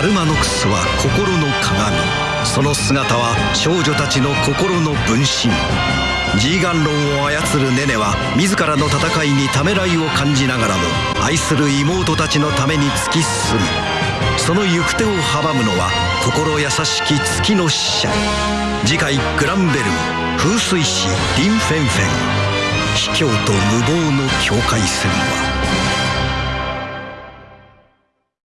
アルマノクスは心の鏡。その姿は少女たちの心の分身。ジーガンロンを操るネネは自らの戦いにためらいを感じながらも愛する妹たちのために突き進む。その行く手を阻むのは心優しき月の使者。次回グランベルム風水師リン・フェンフェン。卑怯と無謀の境界線は